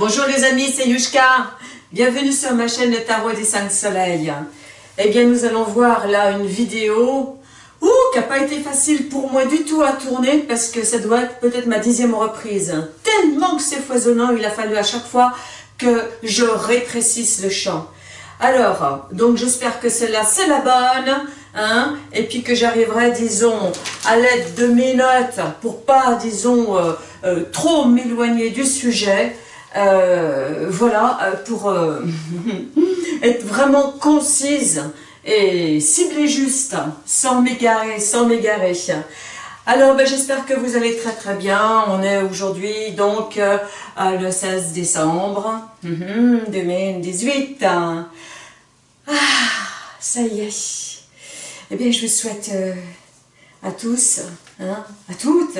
Bonjour les amis, c'est Yushka. Bienvenue sur ma chaîne Tarot des 5 Soleils. Eh bien, nous allons voir là une vidéo ouh, qui n'a pas été facile pour moi du tout à tourner parce que ça doit être peut-être ma dixième reprise. Tellement que c'est foisonnant, il a fallu à chaque fois que je rétrécisse le champ. Alors, donc j'espère que celle-là c'est la bonne, hein, et puis que j'arriverai, disons, à l'aide de mes notes pour pas, disons, euh, euh, trop m'éloigner du sujet. Euh, voilà, euh, pour euh, être vraiment concise et cibler juste, sans m'égarer, sans m'égarer. Alors, ben, j'espère que vous allez très très bien. On est aujourd'hui donc le 16 décembre 2018. Mhm, ah, ça y est. Eh bien, je vous souhaite à tous, hein, à toutes,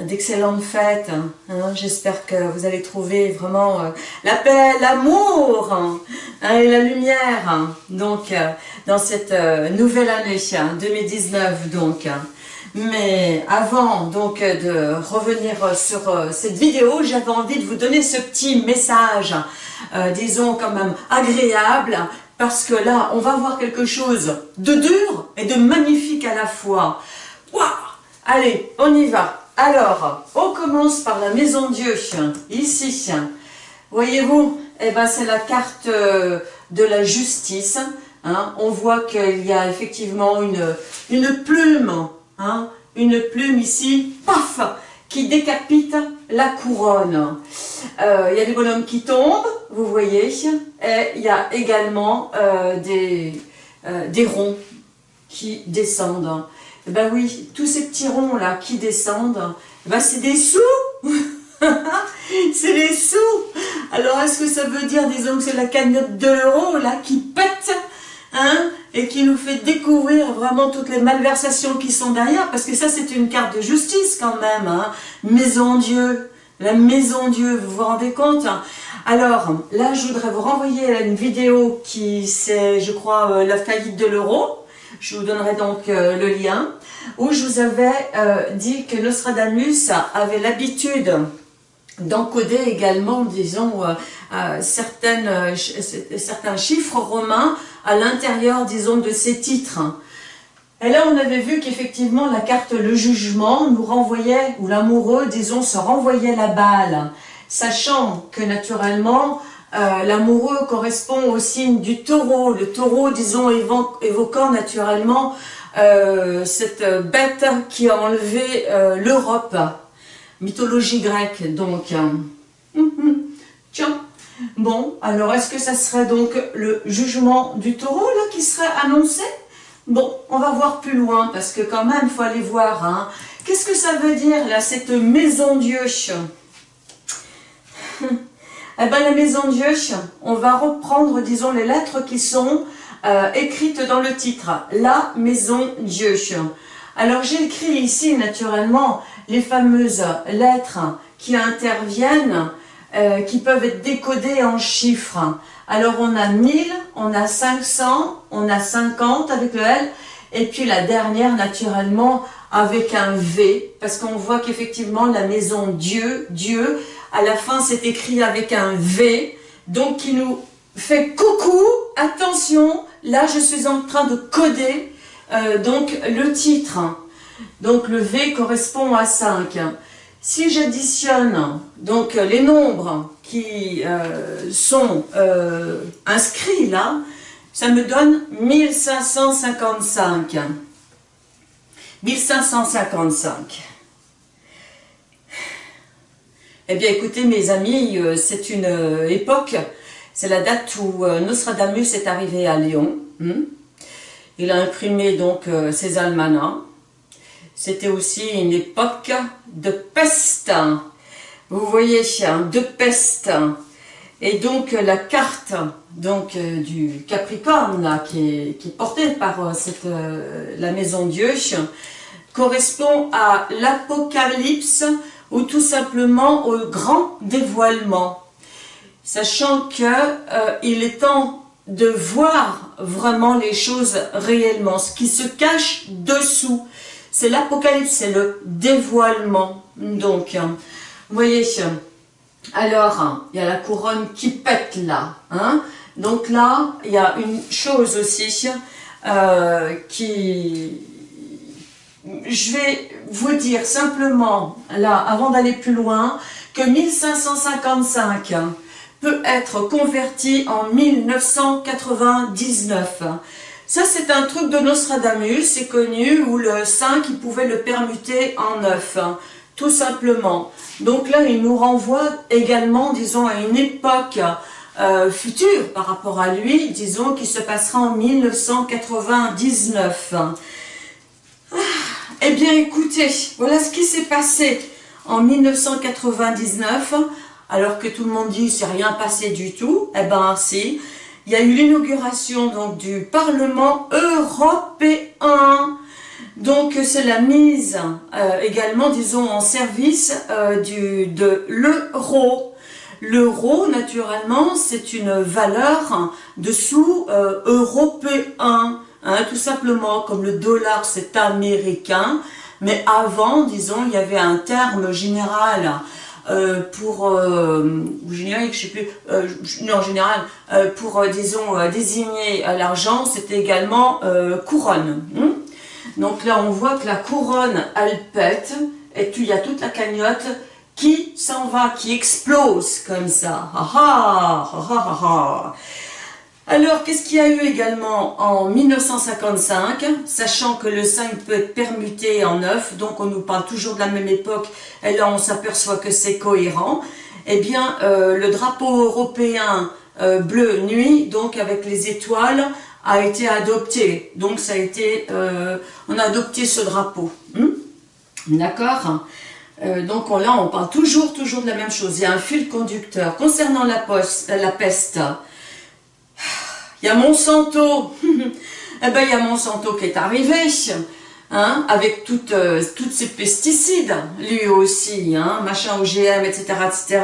d'excellentes fêtes. Hein. J'espère que vous allez trouver vraiment euh, la paix, l'amour hein, et la lumière donc euh, dans cette euh, nouvelle année 2019 donc. Mais avant donc de revenir sur cette vidéo, j'avais envie de vous donner ce petit message, disons quand même agréable, parce que là, on va voir quelque chose de dur et de magnifique à la fois. Waouh Allez, on y va alors, on commence par la maison Dieu, ici. Voyez-vous, eh ben, c'est la carte euh, de la justice. Hein. On voit qu'il y a effectivement une, plume, hein. une plume ici, paf, qui décapite la couronne. Euh, il y a des bonhommes qui tombent, vous voyez, et il y a également euh, des ronds qui descendent. Eh ben oui, tous ces petits ronds là qui descendent, eh ben c'est des sous. C'est des sous. Alors est-ce que ça veut dire, disons que c'est la cagnotte de l'euro là qui pète hein, et qui nous fait découvrir vraiment toutes les malversations qui sont derrière, parce que ça c'est une carte de justice quand même, hein. Maison Dieu, la Maison Dieu, vous vous rendez compte Alors là je voudrais vous renvoyer à une vidéo qui c'est je crois euh, la faillite de l'euro, je vous donnerai donc euh, le lien, où je vous avais euh, dit que Nostradamus avait l'habitude d'encoder également, disons, euh, certains chiffres romains à l'intérieur, disons, de ces titres. Et là, on avait vu qu'effectivement, la carte Le Jugement nous renvoyait, ou l'amoureux, disons, se renvoyait la balle, sachant que naturellement, euh, l'amoureux correspond au signe du taureau, le taureau, disons, évoquant naturellement euh, cette bête qui a enlevé euh, l'Europe, mythologie grecque, donc. Tiens, bon, alors est-ce que ça serait donc le jugement du taureau, qui serait annoncé? Bon, on va voir plus loin, parce que quand même, il faut aller voir, hein. Qu'est-ce que ça veut dire, là, cette maison Dieu eh bien, la maison Dieu, on va reprendre, disons, les lettres qui sont euh, écrites dans le titre. La maison Dieu. Alors, j'ai écrit ici, naturellement, les fameuses lettres qui interviennent, euh, qui peuvent être décodées en chiffres. Alors, on a 1000, on a 500, on a 50 avec le L, et puis la dernière, naturellement, avec un V, parce qu'on voit qu'effectivement, la maison Dieu, Dieu, à la fin, c'est écrit avec un V, donc qui nous fait coucou, attention, là je suis en train de coder euh, donc le titre. Donc le V correspond à 5. Si j'additionne donc les nombres qui euh, sont euh, inscrits là, ça me donne 1555. 1555. Eh bien écoutez mes amis, euh, c'est une euh, époque, c'est la date où euh, Nostradamus est arrivé à Lyon. Hmm. Il a imprimé donc ses almanachs. C'était aussi une époque de peste. Vous voyez, hein, de peste. Et donc la carte donc du Capricorne qui, est, portée par la Maison Dieu correspond à l'Apocalypse ou tout simplement au grand dévoilement. Sachant qu'il euh, est temps de voir vraiment les choses réellement, ce qui se cache dessous. C'est l'apocalypse, c'est le dévoilement. Donc, vous voyez, Alors, il y a la couronne qui pète là. Hein. Donc là, il y a une chose aussi euh, qui... Je vais vous dire simplement, là, avant d'aller plus loin, que 1555 peut être converti en 1999. Ça, c'est un truc de Nostradamus, c'est connu, où le 5, il pouvait le permuter en 9, tout simplement. Donc là, il nous renvoie également, disons, à une époque euh, future par rapport à lui, disons, qui se passera en 1999. Ah, eh bien, écoutez, voilà ce qui s'est passé en 1999, alors que tout le monde dit c'est rien passé du tout. Eh ben, si. Il y a eu l'inauguration donc du Parlement européen. Donc c'est la mise euh, également, disons, en service euh, du, de l'euro. L'euro, naturellement, c'est une valeur de sous euh, européen, hein, tout simplement, comme le dollar, c'est américain. Mais avant, disons, il y avait un terme général euh, pour, euh, général, je sais plus, euh, non, général, euh, pour, euh, disons, désigner l'argent, c'était également couronne. Hein. Donc là, on voit que la couronne, elle pète, et il y a toute la cagnotte qui s'en va, qui explose comme ça. Ha ha, ha ha ha. Alors, qu'est-ce qu'il y a eu également en 1955, sachant que le 5 peut être permuté en 9, donc on nous parle toujours de la même époque, et là on s'aperçoit que c'est cohérent, eh bien, euh, le drapeau européen euh, bleu nuit, donc avec les étoiles, a été adopté. Donc ça a été, euh, on a adopté ce drapeau. Hmm? D'accord? Donc là, on parle toujours, toujours de la même chose. Il y a un fil conducteur. Concernant la, poste, la peste, il y a Monsanto. eh ben, il y a Monsanto qui est arrivé, hein, avec toutes, euh, toutes ces pesticides, lui aussi, hein, machin OGM, etc., etc.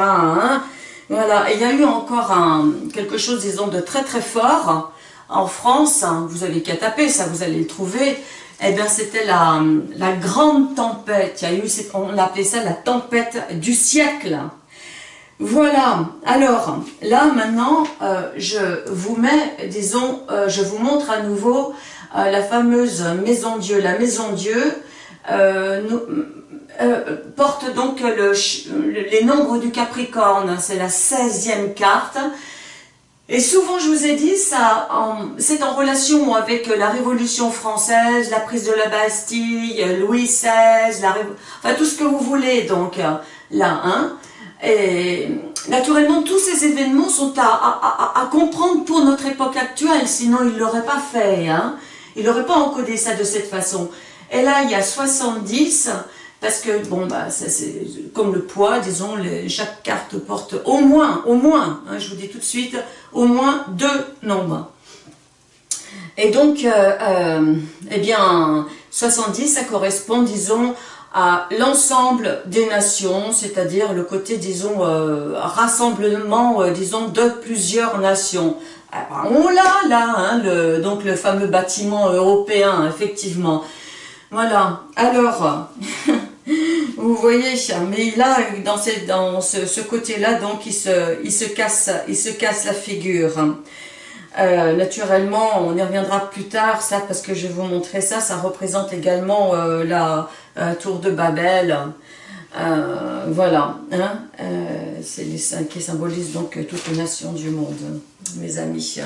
Voilà, il y a eu encore quelque chose, disons, de très très fort en France. Hein. vous avez qu'à taper, ça vous allez le trouver. Eh bien, c'était la, la grande tempête. On appelait ça la tempête du siècle. Voilà, alors là maintenant, euh, je vous mets, disons, euh, je vous montre à nouveau euh, la fameuse Maison Dieu. La Maison Dieu porte donc les nombres du Capricorne, c'est la 16e carte. Et souvent, je vous ai dit, ça, c'est en relation avec la Révolution française, la prise de la Bastille, Louis XVI, la, enfin tout ce que vous voulez, donc là, hein. Et naturellement, tous ces événements sont à, comprendre pour notre époque actuelle, sinon il ne l'auraient pas fait. Hein. Il n'aurait pas encodé ça de cette façon. Et là, il y a 70, parce que, bon, bah, comme le poids, disons, chaque carte porte au moins, au moins, hein, je vous dis tout de suite, au moins deux nombres. Et donc, euh, euh, eh bien, 70, ça correspond, disons, à l'ensemble des nations, c'est-à-dire le côté, disons, euh, rassemblement, euh, disons, de plusieurs nations. Ah on l'a là, hein, le, donc le fameux bâtiment européen, effectivement. Voilà, alors, vous voyez, mais là, dans, dans ce, ce côté-là, donc, il, se casse, il se casse la figure. Euh, naturellement, on y reviendra plus tard, ça, parce que je vais vous montrer ça. Ça représente également euh, la euh, tour de Babel. voilà, hein, c'est qui symbolisent donc toutes les nations du monde, mes amis.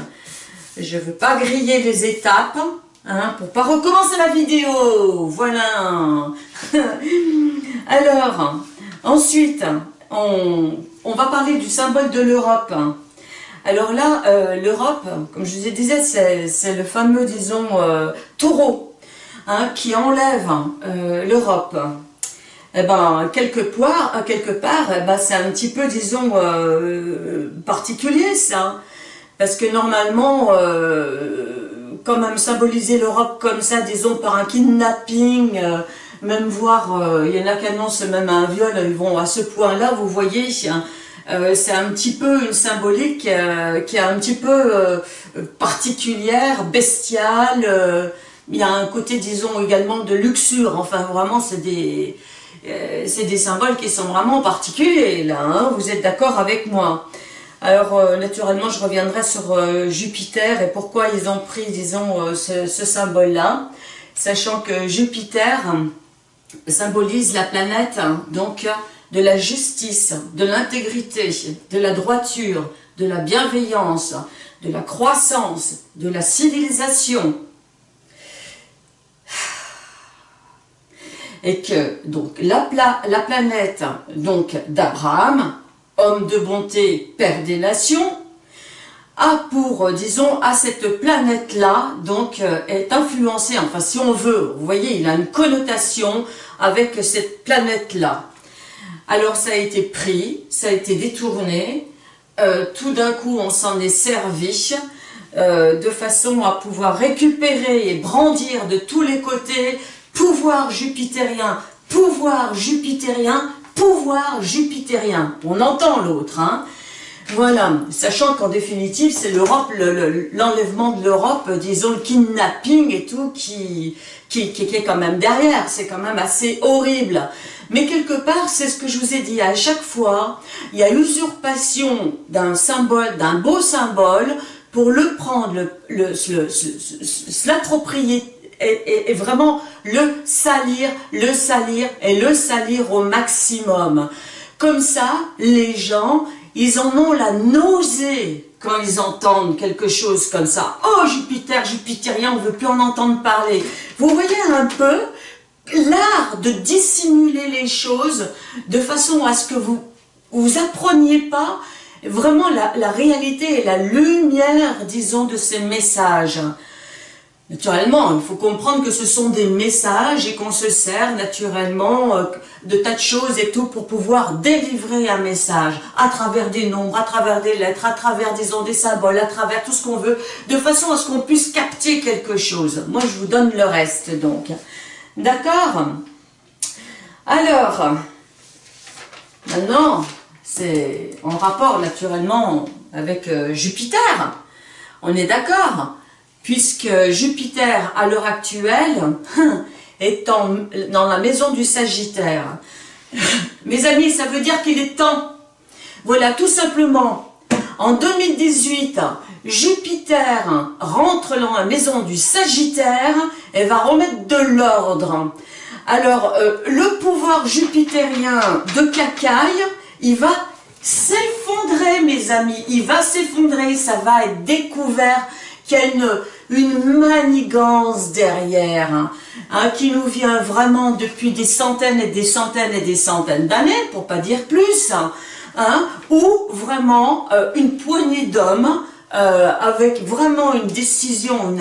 Je ne veux pas griller les étapes, hein, pour pas recommencer la vidéo. Voilà. Alors, ensuite, on va parler du symbole de l'Europe. Alors là, euh, l'Europe, comme je vous disais, c'est le fameux, disons, euh, taureau hein, qui enlève euh, l'Europe. Eh ben, quelque part, quelque part eh ben, c'est un petit peu, disons, particulier ça. Parce que normalement, quand même symboliser l'Europe comme ça, disons, par un kidnapping, même voir, il y en a qui annoncent même un viol, ils vont à ce point-là, vous voyez, hein, euh, c'est un petit peu une symbolique euh, qui est un petit peu euh, particulière, bestiale. il y a un côté, disons, également de luxure. Enfin, vraiment, c'est des... des symboles qui sont vraiment particuliers, là, hein, vous êtes d'accord avec moi alors, naturellement, je reviendrai sur Jupiter et pourquoi ils ont pris, disons, ce, ce symbole-là, sachant que Jupiter symbolise la planète, donc, de la justice, de l'intégrité, de la droiture, de la bienveillance, de la croissance, de la civilisation. Et que donc la, la planète donc d'Abraham, homme de bonté, père des nations, a pour, disons, à cette planète-là, donc, euh, est influencé, enfin, si on veut, vous voyez, il a une connotation avec cette planète-là. Alors, ça a été pris, ça a été détourné, euh, tout d'un coup on s'en est servi euh, de façon à pouvoir récupérer et brandir de tous les côtés. Pouvoir jupitérien, pouvoir jupitérien, pouvoir jupitérien. On entend l'autre, hein. Voilà, sachant qu'en définitive, c'est l'Europe, l'enlèvement de l'Europe, disons le kidnapping et tout, qui, qui, qui, est quand même derrière, c'est quand même assez horrible. Mais quelque part, c'est ce que je vous ai dit, à chaque fois, il y a usurpation d'un symbole, d'un beau symbole, pour le prendre, l'approprier et, et, vraiment le salir, le salir et le salir au maximum. Comme ça, les gens, ils en ont la nausée quand ils entendent quelque chose comme ça. Oh Jupiter, Jupitérien, on ne veut plus en entendre parler. Vous voyez un peu l'art de dissimuler les choses de façon à ce que vous vous appreniez pas vraiment la, la réalité et la lumière, disons, de ces messages. Naturellement, il faut comprendre que ce sont des messages et qu'on se sert naturellement euh, de tas de choses et tout pour pouvoir délivrer un message à travers des nombres, à travers des lettres, à travers disons des symboles, à travers tout ce qu'on veut, de façon à ce qu'on puisse capter quelque chose. Moi, je vous donne le reste donc. D'accord Alors, maintenant, c'est en rapport naturellement avec euh, Jupiter. On est d'accord puisque Jupiter, à l'heure actuelle, est dans la maison du Sagittaire. Mes amis, ça veut dire qu'il est temps. Voilà, tout simplement, en 2018, Jupiter rentre dans la maison du Sagittaire et va remettre de l'ordre. Alors, euh, le pouvoir jupitérien de Cacaille, il va s'effondrer, mes amis. Il va s'effondrer, ça va être découvert qu'il y a une, manigance derrière, hein, hein, qui nous vient vraiment depuis des centaines et des centaines et des centaines d'années, pour pas dire plus, hein, hein ou vraiment euh, une poignée d'hommes euh, avec vraiment une décision,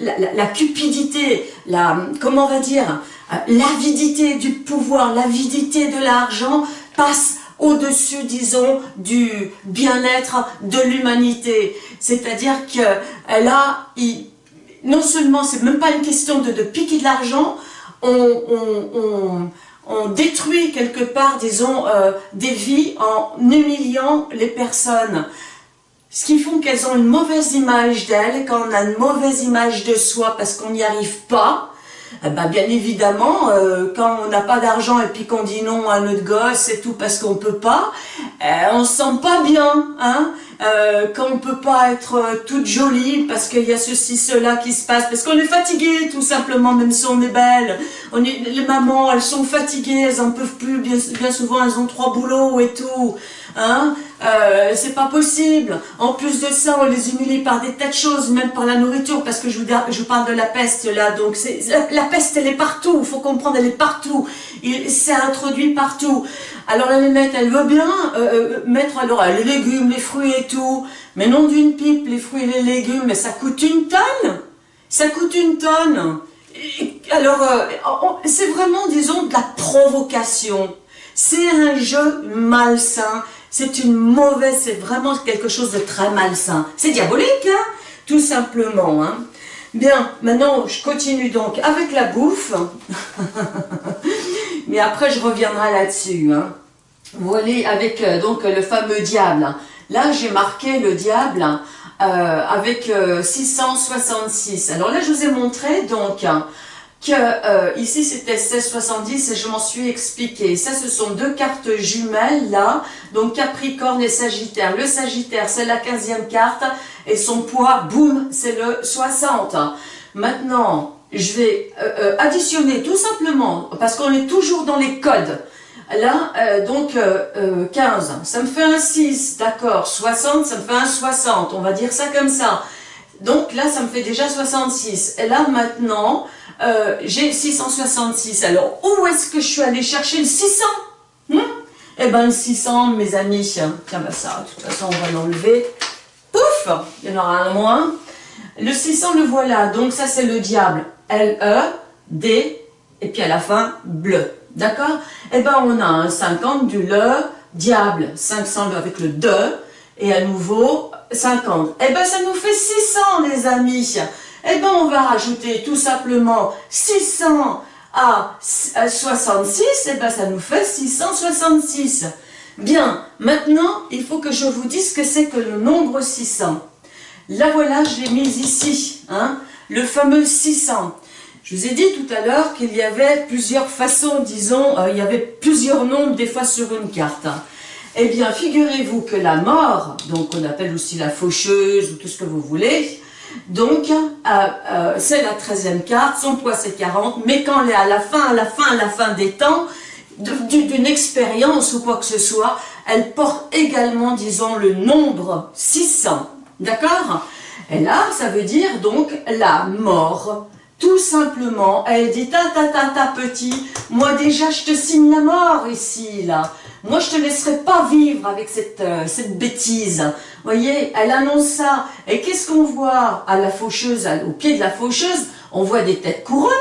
la, cupidité, la, comment on va dire, euh, l'avidité du pouvoir, l'avidité de l'argent passe au-dessus, disons, du bien-être de l'humanité. C'est-à-dire que euh, là, non seulement, c'est même pas une question de, piquer de l'argent, on, détruit quelque part, disons, des vies en humiliant les personnes. Ce qui font qu'elles ont une mauvaise image d'elles, quand on a une mauvaise image de soi parce qu'on n'y arrive pas, eh ben, bien évidemment, euh, quand on n'a pas d'argent et puis qu'on dit non à notre gosse et tout parce qu'on peut pas, eh, on se sent pas bien, hein euh, quand on peut pas être euh, toute jolie parce qu'il y a ceci, cela qui se passe, parce qu'on est fatigué tout simplement, même si on est belle. On est, les mamans, elles sont fatiguées, elles en peuvent plus, bien, bien souvent elles ont trois boulots et tout. Hein euh, c'est pas possible. En plus de ça, on les humilie par des tas de choses, même par la nourriture, parce que je vous, parle de la peste là. Donc c'est la, peste, elle est partout. Il faut comprendre, elle est partout. C'est introduit partout. Alors la nénette, elle veut bien euh, euh, mettre alors les légumes, les fruits et tout, mais non d'une pipe, les fruits et les légumes, mais ça coûte une tonne. Ça coûte une tonne. alors, c'est vraiment, disons, de la provocation. C'est un jeu malsain c'est une mauvaise, c'est vraiment quelque chose de très malsain. C'est diabolique, hein tout simplement. Hein Bien, maintenant, je continue donc avec la bouffe. Mais après, je reviendrai là-dessus. Hein. Voilà, avec euh, donc le fameux diable. Là, j'ai marqué le diable euh, avec 666. Euh, Alors là, je vous ai montré donc que euh, ici c'était 1670 et je m'en suis expliqué. Ça, ce sont deux cartes jumelles là, donc Capricorne et Sagittaire. Le Sagittaire, c'est la 15e carte et son poids, boum, c'est le 60. Maintenant, je vais euh, euh, additionner tout simplement, parce qu'on est toujours dans les codes. Là, donc 15, ça me fait un 6, d'accord, 60, ça me fait un 60, on va dire ça comme ça. Donc là, ça me fait déjà 66. Et là, maintenant, euh, j'ai 666. Alors, où est-ce que je suis allée chercher le 600 hmm Eh ben, le 600, mes amis, tiens, ben ça, de toute façon, on va l'enlever. Pouf Il y en aura un moins. Le 600, le voilà. Donc, ça, c'est le diable. L-E, D, et puis à la fin, bleu. D'accord Eh ben, on a un 50 du le, diable, 500 avec le de, et à nouveau, 50. Eh ben, ça nous fait 600, les amis. Eh bien, on va rajouter tout simplement 600 à 66, et bien ça nous fait 666. Bien, maintenant, il faut que je vous dise ce que c'est que le nombre 600. Là, voilà, je l'ai mis ici, hein, le fameux 600. Je vous ai dit tout à l'heure qu'il y avait plusieurs façons, disons, euh, il y avait plusieurs nombres des fois sur une carte. Eh bien, figurez-vous que la mort, donc on appelle aussi la faucheuse ou tout ce que vous voulez, donc, euh, euh, c'est la 13e carte, son poids c'est 40, mais quand elle est à la fin, à la fin, à la fin des temps, d'une expérience ou quoi que ce soit, elle porte également, disons, le nombre 600. D'accord? Et là, ça veut dire donc la mort. Tout simplement, elle dit ta ta ta ta petit, moi déjà je te signe la mort ici là. Moi, je te laisserai pas vivre avec cette, euh, cette bêtise. Vous voyez, elle annonce ça. Et qu'est-ce qu'on voit à la faucheuse, au pied de la faucheuse On voit des têtes couronnées.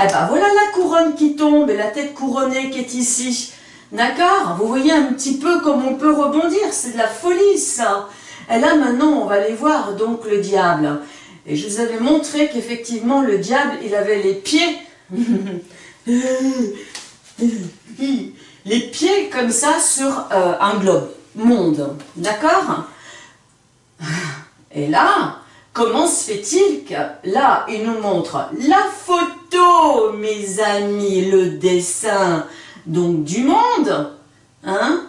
Eh ben voilà la couronne qui tombe et la tête couronnée qui est ici. D'accord Vous voyez un petit peu comme on peut rebondir. C'est de la folie, ça. Et là, maintenant, on va aller voir donc le diable. Et je vous avais montré qu'effectivement, le diable, il avait les pieds les pieds comme ça sur euh, un globe, monde, d'accord? Et là, comment se fait-il que là, il nous montre la photo, mes amis, le dessin, donc du monde, hein,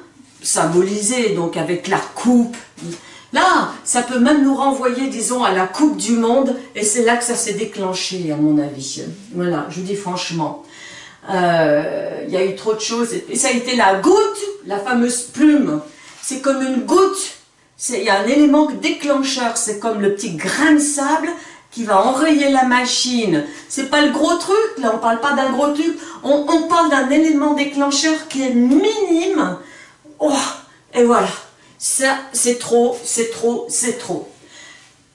symbolisé donc avec la coupe. Là, ça peut même nous renvoyer, disons, à la coupe du monde, et c'est là que ça s'est déclenché, à mon avis. Voilà, je vous dis franchement. Euh, il y a eu trop de choses. Et ça a été la goutte, la fameuse plume. C'est comme une goutte. Il y a un élément déclencheur. C'est comme le petit grain de sable qui va enrayer la machine. C'est pas le gros truc, là, on parle pas d'un gros truc. On, parle d'un élément déclencheur qui est minime. Oh, et voilà. Ça, c'est trop, c'est trop, c'est trop.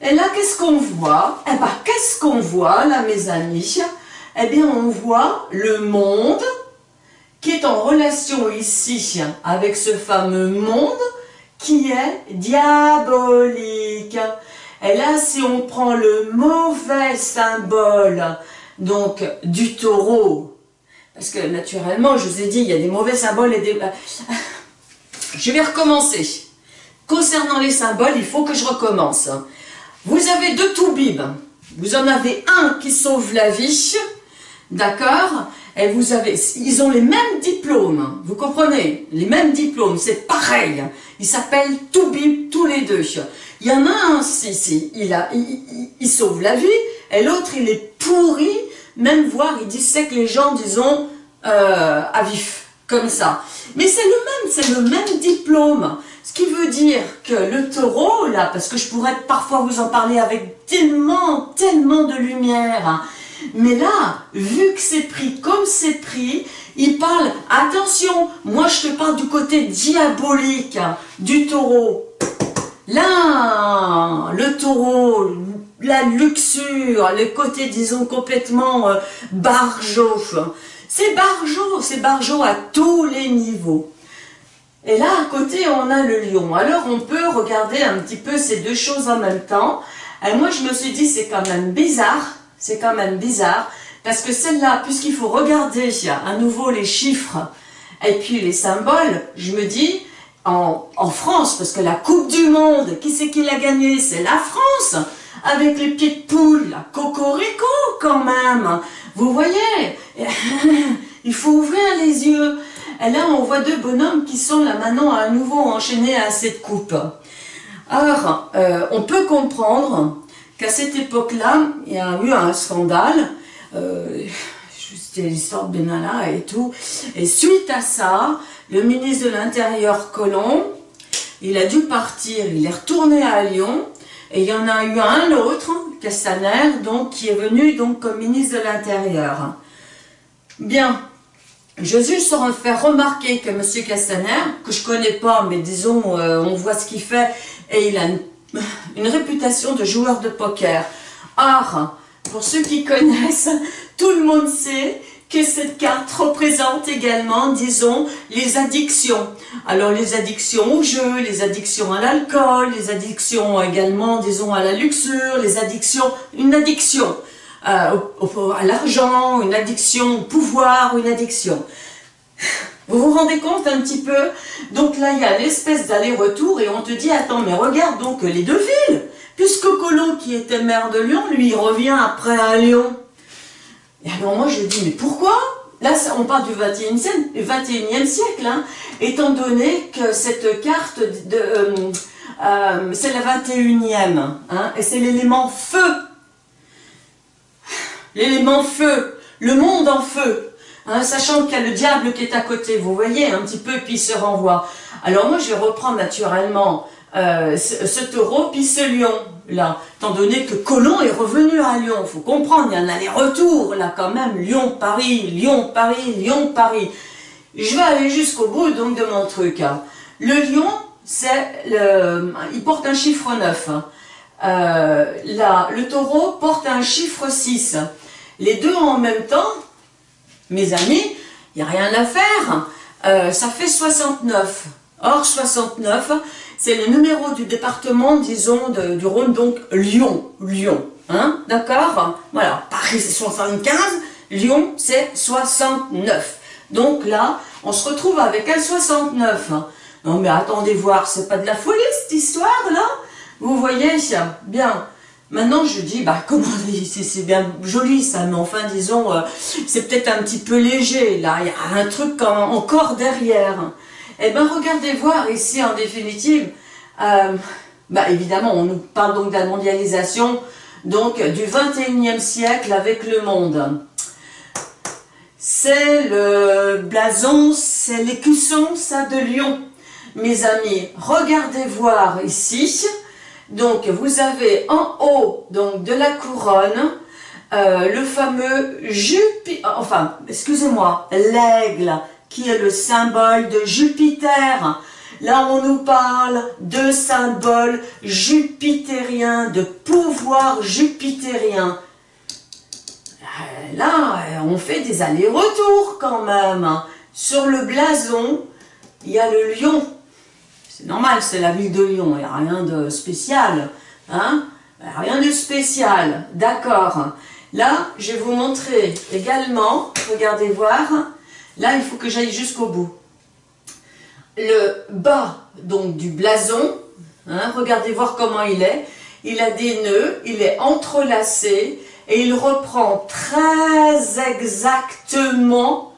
Et là, qu'est-ce qu'on voit? Eh ben, qu'est-ce qu'on voit, là, mes amis? Eh bien on voit le monde qui est en relation ici avec ce fameux monde qui est diabolique. Et là, si on prend le mauvais symbole, donc du taureau, parce que naturellement, je vous ai dit, il y a des mauvais symboles et des... Je vais recommencer. Concernant les symboles, il faut que je recommence. Vous avez deux toubibs. Vous en avez un qui sauve la vie, D'accord Et vous avez, ils ont les mêmes diplômes, vous comprenez? Les mêmes diplômes, c'est pareil. Ils s'appellent Toubib tous les deux. Il y en a un, si, si, il, a, il, sauve la vie, et l'autre, il est pourri, même voire, il dissèque les gens, disons, euh, à vif, comme ça. Mais c'est le même, c'est le même diplôme. Ce qui veut dire que le taureau, là, parce que je pourrais parfois vous en parler avec tellement, tellement de lumière, hein, mais là, vu que c'est pris comme c'est pris, il parle, attention, moi je te parle du côté diabolique du taureau. Là, le taureau, la luxure, le côté, disons, complètement euh. C'est barjot, c'est barjot à tous les niveaux. Et là, à côté, on a le lion. Alors, on peut regarder un petit peu ces deux choses en même temps. Et moi, je me suis dit, c'est quand même bizarre c'est quand même bizarre, parce que celle-là, puisqu'il faut regarder à nouveau les chiffres et puis les symboles, je me dis, en, France, parce que la Coupe du Monde, qui c'est qui l'a gagné C'est la France avec les pieds de poule, la cocorico quand même. Vous voyez? Il faut ouvrir les yeux. Et là, on voit deux bonhommes qui sont là maintenant à nouveau enchaînés à cette coupe. Alors, euh, on peut comprendre cette époque-là, il y a eu un scandale, euh, c'était l'histoire de Benalla et tout, et suite à ça, le ministre de l'Intérieur Colomb, il a dû partir, il est retourné à Lyon, et il y en a eu un autre, Castaner, donc, qui est venu donc comme ministre de l'Intérieur. Bien, je juste faire remarquer que M. Castaner, que je connais pas, mais disons, euh, on voit ce qu'il fait, et il a une, réputation de joueur de poker. Or, pour ceux qui connaissent, tout le monde sait que cette carte représente également, disons, les addictions. Alors les addictions au jeu, les addictions à l'alcool, les addictions également, disons, à la luxure, les addictions, une addiction euh, à l'argent, une addiction au pouvoir, une addiction. Vous vous rendez compte un petit peu? Donc là, il y a l'espèce d'aller-retour et on te dit, attends, mais regarde donc les deux villes. Puisque Colo, qui était maire de Lyon, lui, revient après à Lyon. Et alors moi, je dis, mais pourquoi? Là, on parle du 21e, siècle, hein, étant donné que cette carte, euh, euh, c'est la 21e, hein, et c'est l'élément feu. L'élément feu, le monde en feu. Hein, sachant qu'il y a le diable qui est à côté, vous voyez, un petit peu, puis il se renvoie. Alors moi, je vais reprendre naturellement euh, ce, taureau, puis ce lion, là, étant donné que Colomb est revenu à Lyon. Il faut comprendre, il y a un aller-retour, là, quand même, Lyon-Paris, Lyon-Paris, Lyon-Paris. Je vais aller jusqu'au bout, donc, de mon truc. Hein. Le lion, c'est le... Il porte un chiffre 9. Hein. Euh, là, le taureau porte un chiffre 6. Les deux en même temps, mes amis, il n'y a rien à faire. Euh, ça fait 69. Or, 69, c'est le numéro du département, disons, du Rhône, donc Lyon. Lyon. Hein D'accord? Voilà. Paris, c'est 75. Lyon, c'est 69. Donc là, on se retrouve avec un 69. Non mais attendez voir, c'est pas de la folie cette histoire là Vous voyez Bien. Maintenant, je dis, bah comment, c'est bien joli ça, mais enfin, disons, euh, c'est peut-être un petit peu léger, là, il y a un truc encore derrière. Eh bien, regardez voir ici, en définitive, euh, bah évidemment, on nous parle donc de la mondialisation, donc du 21e siècle avec le monde. C'est le blason, c'est l'écusson, ça, de Lyon. Mes amis, regardez voir ici, donc, vous avez en haut donc, de la couronne euh, le fameux Jupiter, enfin, excusez-moi, l'aigle, qui est le symbole de Jupiter. Là, on nous parle de symbole jupitérien, de pouvoir jupitérien. Euh, là, on fait des allers-retours quand même. Sur le blason, il y a le lion c'est normal, c'est la ville de Lyon, il n'y a rien de spécial. Hein? Rien de spécial, d'accord. Là, je vais vous montrer également, regardez voir, là, il faut que j'aille jusqu'au bout. Le bas, donc, du blason, hein, regardez voir comment il est. Il a des nœuds, il est entrelacé, et il reprend très exactement,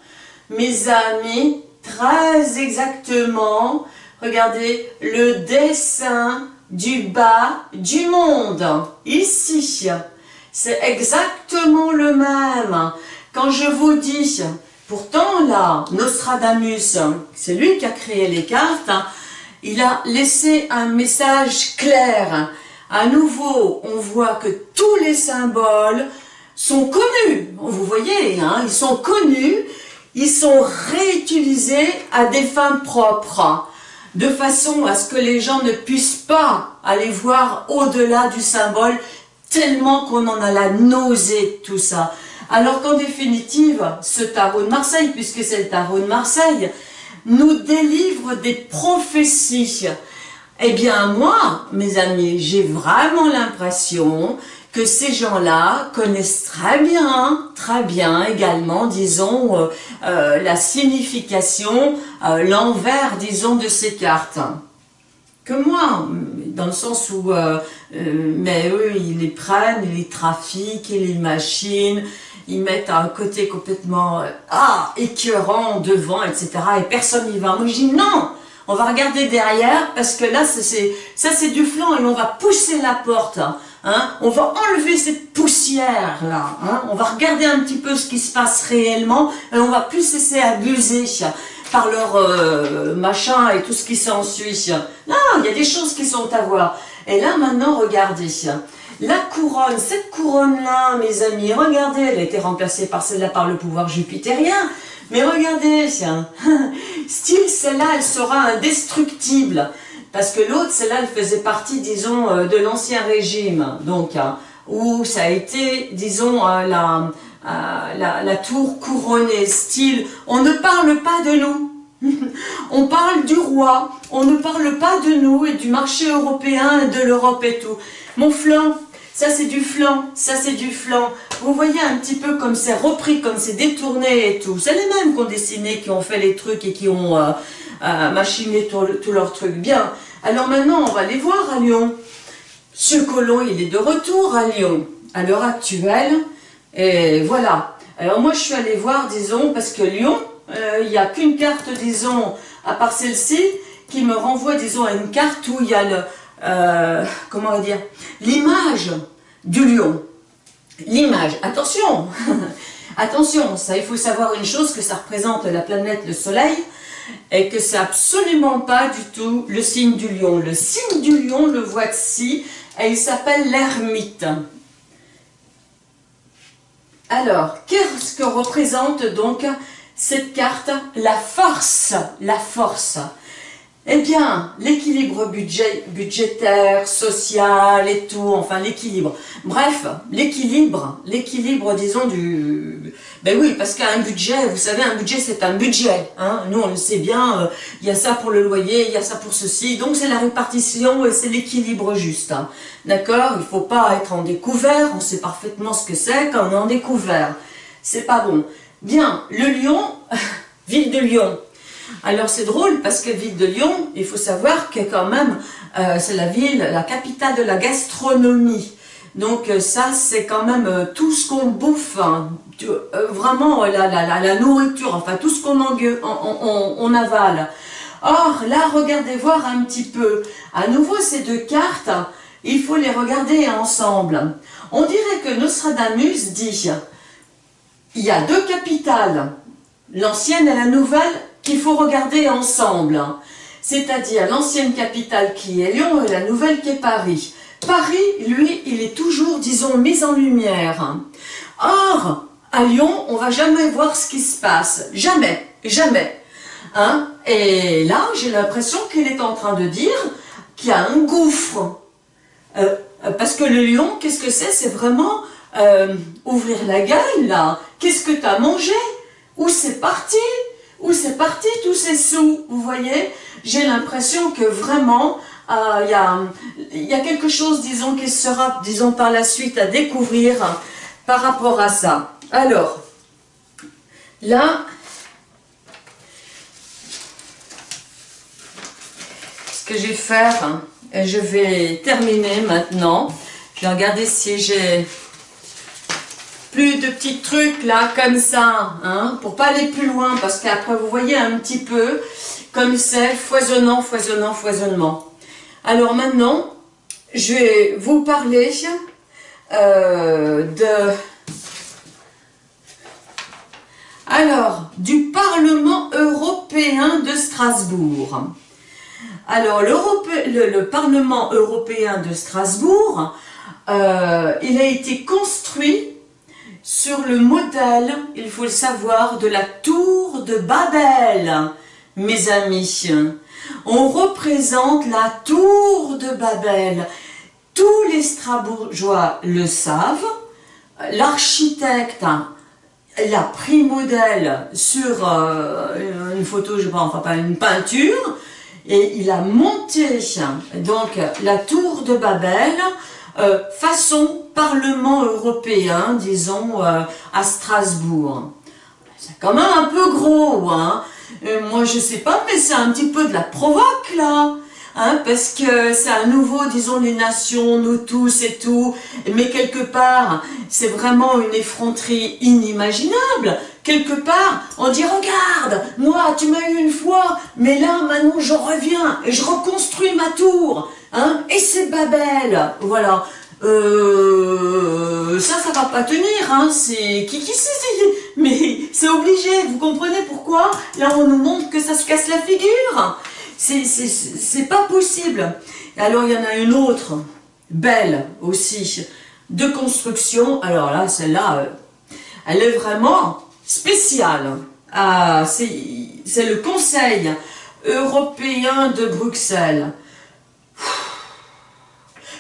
mes amis, très exactement, regardez, le dessin du bas du monde. Ici, c'est exactement le même. Quand je vous dis, pourtant là, Nostradamus, c'est lui qui a créé les cartes, il a laissé un message clair. À nouveau, on voit que tous les symboles sont connus. Vous voyez, hein, ils sont connus, ils sont réutilisés à des fins propres de façon à ce que les gens ne puissent pas aller voir au-delà du symbole, tellement qu'on en a la nausée tout ça. Alors qu'en définitive, ce tarot de Marseille, puisque c'est le tarot de Marseille, nous délivre des prophéties. Eh bien moi, mes amis, j'ai vraiment l'impression que ces gens-là connaissent très bien, très bien également, disons, euh, euh, la signification, euh, l'envers, disons, de ces cartes. que moi, dans le sens où, mais eux, ils les prennent, ils les trafiquent, ils les machinent, ils mettent un côté complètement ah écœurant devant, etc. Et personne n'y va. Moi, je dis non, on va regarder derrière parce que là, c'est ça, c'est du flanc et on va pousser la porte. Hein, on va enlever cette poussière là, hein, on va regarder un petit peu ce qui se passe réellement et on va plus cesser abuser par leur euh, machin et tout ce qui s'ensuit. Non, il y a des choses qui sont à voir. Et là, maintenant, regardez. La couronne, cette couronne-là, mes amis, regardez, elle a été remplacée par celle-là par le pouvoir jupitérien. Mais regardez, style, celle-là, elle sera indestructible. Parce que l'autre, celle-là, elle faisait partie, disons, euh, de l'ancien régime. Donc, hein, où ça a été, disons, euh, la, la, tour couronnée, style, on ne parle pas de nous, on parle du roi, on ne parle pas de nous et du marché européen et de l'Europe et tout. Mon flanc, ça c'est du flanc, ça c'est du flanc. Vous voyez un petit peu comme c'est repris, comme c'est détourné et tout. C'est les mêmes qui ont dessiné, qui ont fait les trucs et qui ont euh, euh, machiné tous leurs trucs. Bien, alors maintenant on va les voir à Lyon. Ce colon, il est de retour à Lyon. À l'heure actuelle, et voilà. Alors moi, je suis allée voir, disons, parce que Lyon, euh, il n'y a qu'une carte, disons, à part celle-ci, qui me renvoie, disons, à une carte où il y a euh, comment dire, l'image du lion. L'image, attention, attention, ça, il faut savoir une chose, que ça représente la planète, le soleil, et que c'est absolument pas du tout le signe du lion. Le signe du lion, le voici, et il s'appelle l'ermite. Alors, qu'est-ce que représente donc cette carte? La force, la force. Eh bien, l'équilibre budget, budgétaire, social et tout, enfin l'équilibre. Bref, l'équilibre, l'équilibre, disons, du... Ben oui, parce qu'un budget, vous savez, un budget, c'est un budget. Hein. Nous, on le sait bien, euh, il y a ça pour le loyer, il y a ça pour ceci. Donc, c'est la répartition et c'est l'équilibre juste. Hein. D'accord? Il ne faut pas être en découvert, on sait parfaitement ce que c'est quand on est en découvert. C'est pas bon. Bien, le lion, ville de Lyon, alors c'est drôle parce que ville de Lyon, il faut savoir que quand même, euh, c'est la ville, la capitale de la gastronomie. Donc euh, ça, c'est quand même euh, tout ce qu'on bouffe, hein. vraiment la, la, nourriture, enfin tout ce qu'on on, on, avale. Or, là, regardez voir un petit peu. À nouveau, ces deux cartes, il faut les regarder ensemble. On dirait que Nostradamus dit, il y a deux capitales, l'ancienne et la nouvelle, qu'il faut regarder ensemble. C'est-à-dire l'ancienne capitale qui est Lyon et la nouvelle qui est Paris. Paris, lui, il est toujours, disons, mis en lumière. Or, à Lyon, on va jamais voir ce qui se passe. Jamais, jamais. Hein et là, j'ai l'impression qu'il est en train de dire qu'il y a un gouffre. Euh, parce que le lion, qu'est-ce que c'est? C'est vraiment euh, ouvrir la gueule, là. Qu'est-ce que tu as mangé? Où c'est parti? Où c'est parti tous ces sous, vous voyez? J'ai l'impression que vraiment, euh, il y, a, quelque chose, disons, qui sera, disons, par la suite à découvrir par rapport à ça. Alors, là, ce que je vais faire, et je vais terminer maintenant, je vais regarder si j'ai de petits trucs là, comme ça, hein, pour pas aller plus loin, parce qu'après vous voyez un petit peu comme c'est foisonnant, foisonnant, foisonnement. Alors maintenant, je vais vous parler euh, de... Alors, du Parlement européen de Strasbourg. Alors, le, le, Parlement européen de Strasbourg, euh, il a été construit sur le modèle, il faut le savoir, de la tour de Babel, mes amis. On représente la tour de Babel. Tous les Strasbourgeois le savent. L'architecte l'a pris modèle sur euh, une photo, je pense, enfin pas une peinture, et il a monté donc la tour de Babel euh, façon Parlement européen, disons, euh, à Strasbourg. C'est quand même un peu gros, hein. Euh, moi, je sais pas, mais c'est un petit peu de la provoque, là. hein, parce que c'est à nouveau, disons, les nations, nous tous et tout, mais quelque part, c'est vraiment une effronterie inimaginable. Quelque part, on dit, regarde, moi, tu m'as eu une fois, mais là, maintenant, je reviens et je reconstruis ma tour, hein, et c'est Babel, voilà. Euh, ça, ça va pas tenir, hein, c'est... Qui, qui c'est Mais c'est obligé, vous comprenez pourquoi? Là, on nous montre que ça se casse la figure. C'est pas possible. Alors, il y en a une autre, belle aussi, de construction. Alors là, celle-là, euh, elle est vraiment spéciale. Ah, c'est le Conseil européen de Bruxelles.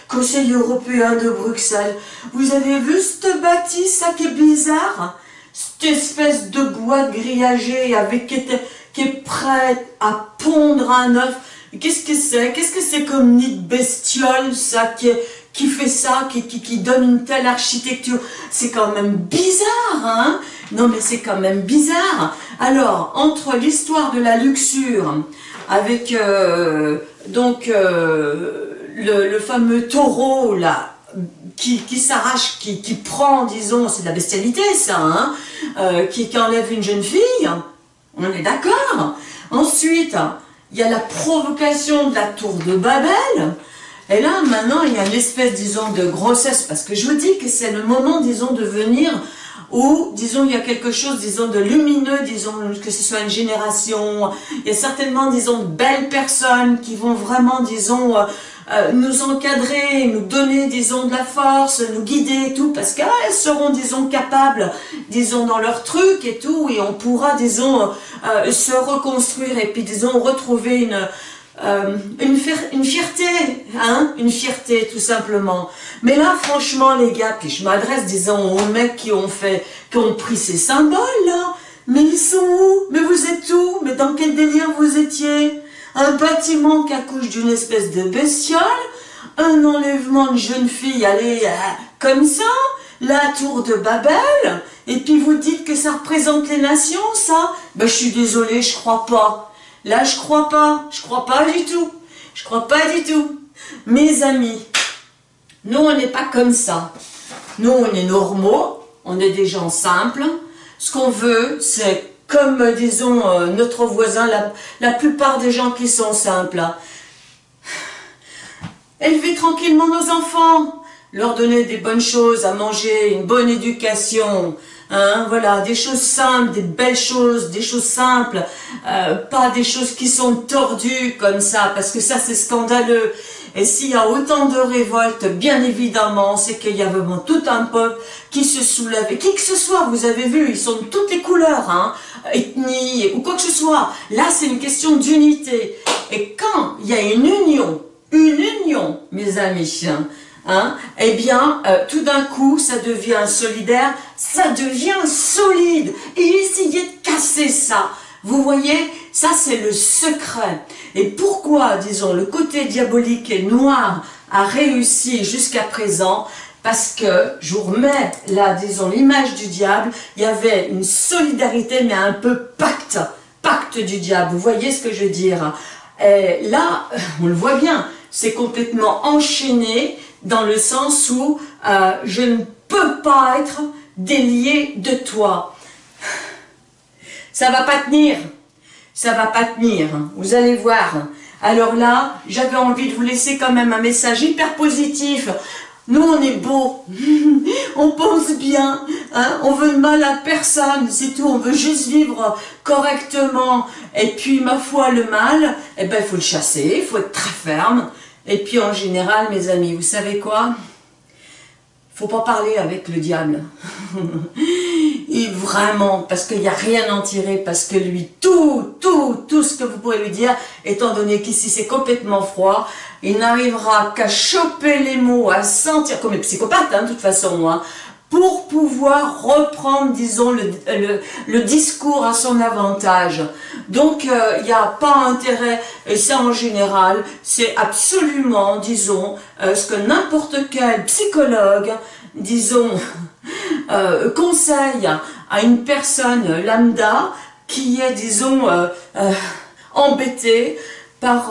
Conseil européen de Bruxelles. Vous avez vu cette bâtisse, ça qui est bizarre? Cette espèce de boîte grillagée avec, qui est prête à pondre un œuf. Qu'est-ce que c'est? Qu'est-ce que c'est comme nid bestiole, ça, qui, fait ça, qui donne une telle architecture? C'est quand même bizarre, hein? Non, mais c'est quand même bizarre. Alors, entre l'histoire de la luxure, avec, euh, donc, euh, le, fameux taureau, là, qui, qui s'arrache, qui, qui, prend, disons, c'est de la bestialité, ça, hein, euh, qui, qui enlève une jeune fille, on est d'accord. Ensuite, il y a la provocation de la tour de Babel, et là, maintenant, il y a une espèce, disons, de grossesse, parce que je vous dis que c'est le moment, disons, de venir où, disons, il y a quelque chose, disons, de lumineux, disons, que ce soit une génération, il y a certainement, disons, de belles personnes qui vont vraiment, disons, euh, nous encadrer, nous donner, disons, de la force, nous guider et tout, parce qu'elles seront, disons, capables, disons, dans leur truc et tout, et on pourra, disons, euh, se reconstruire et puis, disons, retrouver une, euh, une, fierté, hein, une fierté tout simplement. Mais là, franchement, les gars, puis je m'adresse, disons, aux mecs qui ont fait, qui ont pris ces symboles, là, mais ils sont où? Mais vous êtes où? Mais dans quel délire vous étiez? Un bâtiment qui accouche d'une espèce de bestiole, un enlèvement de jeune fille, allez, euh, comme ça, la tour de Babel, et puis vous dites que ça représente les nations, ça Ben, je suis désolée, je crois pas. Là, je crois pas, je crois pas du tout. Je crois pas du tout. Mes amis, nous, on n'est pas comme ça. Nous, on est normaux, on est des gens simples. Ce qu'on veut, c'est comme, disons, euh, notre voisin, la, plupart des gens qui sont simples. Élever tranquillement nos enfants, leur donner des bonnes choses à manger, une bonne éducation, hein, voilà, des choses simples, des belles choses, des choses simples, euh, pas des choses qui sont tordues comme ça, parce que ça c'est scandaleux. Et s'il y a autant de révoltes, bien évidemment, c'est qu'il y a vraiment tout un peuple qui se soulève. Et qui que ce soit, vous avez vu, ils sont de toutes les couleurs, hein, ethnie ou quoi que ce soit. Là, c'est une question d'unité. Et quand il y a une union, une union, mes amis, hein, eh bien, euh, tout d'un coup, ça devient solidaire, ça devient solide. Et essayez de casser ça. Vous voyez, ça c'est le secret. Et pourquoi, disons, le côté diabolique et noir a réussi jusqu'à présent? Parce que, je vous remets là, disons, l'image du diable, il y avait une solidarité, mais un peu pacte, pacte du diable, vous voyez ce que je veux dire et Là, on le voit bien, c'est complètement enchaîné dans le sens où euh, je ne peux pas être délié de toi. Ça va pas tenir. Ça va pas tenir. Vous allez voir. Alors là, j'avais envie de vous laisser quand même un message hyper positif. Nous, on est beau, on pense bien, hein, on veut mal à personne, c'est tout, on veut juste vivre correctement. Et puis, ma foi, le mal, eh ben, il faut le chasser, il faut être très ferme. Et puis, en général, mes amis, vous savez quoi? Faut pas parler avec le diable. Et vraiment, parce qu'il n'y a rien à en tirer, parce que lui, tout, tout, tout ce que vous pouvez lui dire, étant donné qu'ici c'est complètement froid, il n'arrivera qu'à choper les mots, à sentir, comme les psychopathes, hein, de toute façon, moi, pour pouvoir reprendre, disons, le, le, discours à son avantage. Donc, euh, il n'y a pas intérêt, et ça en général, c'est absolument, disons, euh, ce que n'importe quel psychologue, disons, euh, conseille à une personne lambda qui est, disons, embêtée par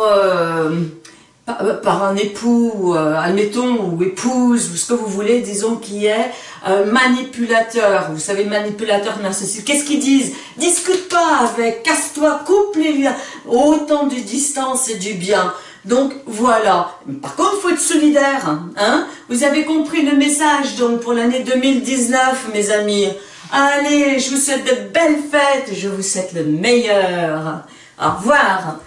par, par un époux, euh, admettons, ou épouse, ou ce que vous voulez, disons, qui est euh, manipulateur. Vous savez, manipulateur narcissique. Qu'est-ce qu'ils disent? Discute pas avec, casse-toi, coupe les liens. Autant de distance et du bien. Donc voilà. Par contre, faut être solidaire. Hein Vous avez compris le message donc pour l'année 2019, mes amis. Allez, je vous souhaite de belles fêtes. Je vous souhaite le meilleur. Au revoir.